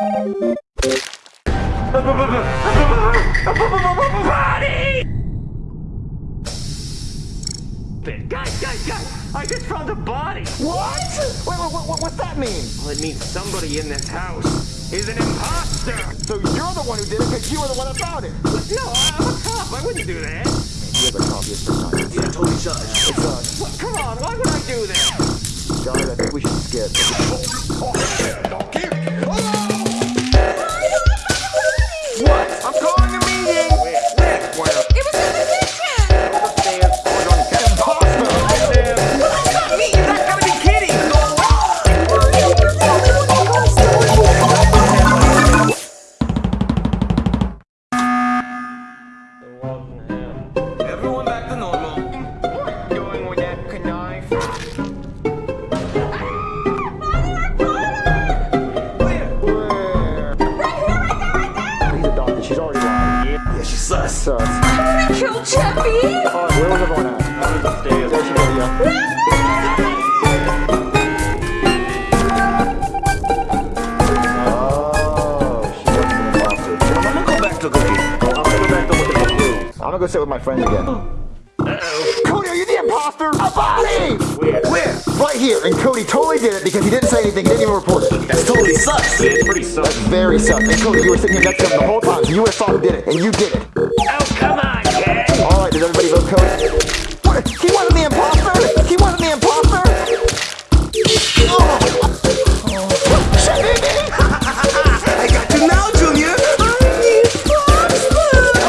Body! Guys, guys, guys! I just found a body! What? Wait, wait, what, what's that mean? Well, it means somebody in this house is an imposter! So you're the one who did it because you were the one that found it. No, I'm a cop. I wouldn't do that. You have a copy of some kind. Yeah, totally such. It's us. What? Come on, why would I do that? Guys, I think we should skip. She's already lying. Yeah, she sus. Sus. Kill Chappie. Oh, where was everyone at? There she goes, yeah. Oh, she wasn't an imposter. I'm gonna go back to cooking. I'm gonna go back to looking for clues. I'm gonna go sit with my friends again. Oh, Cody, are you the imposter? A body! Where? Right here, and Cody totally did it because he didn't say anything, he didn't even report it. That's totally sus. It's pretty sus. That's very sus. And Cody, you were sitting here next to him the whole time, so you would have thought who did it, and you did it. Oh, come on, kid! Alright, did everybody vote Cody? What? He wasn't the imposter? He wasn't the imposter? Oh. I got you now, Junior. I'm the imposter.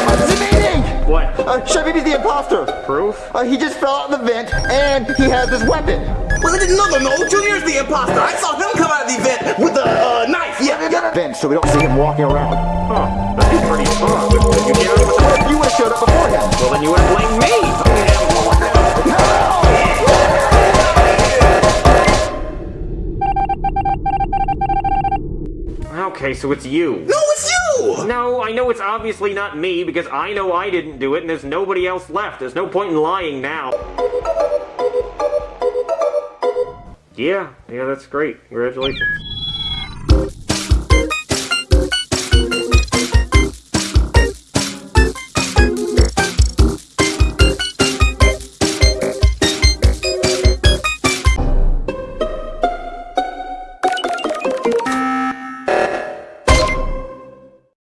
What's the meeting? What? Uh, Chef Pee Pee's the imposter. Proof? Uh, he just fell out of the vent, and he has this weapon. Well, no, no, no. Junior's the imposter. I saw him come out of the event with a uh, knife. Yeah, yeah. Vent, so we don't see him walking around. Huh. That's pretty smart. You gave us What if you would have showed up before him? Well, then you would have blamed me. Okay, so it's you. No, it's you. No, I know it's obviously not me because I know I didn't do it and there's nobody else left. There's no point in lying now. Yeah, yeah, that's great. Congratulations.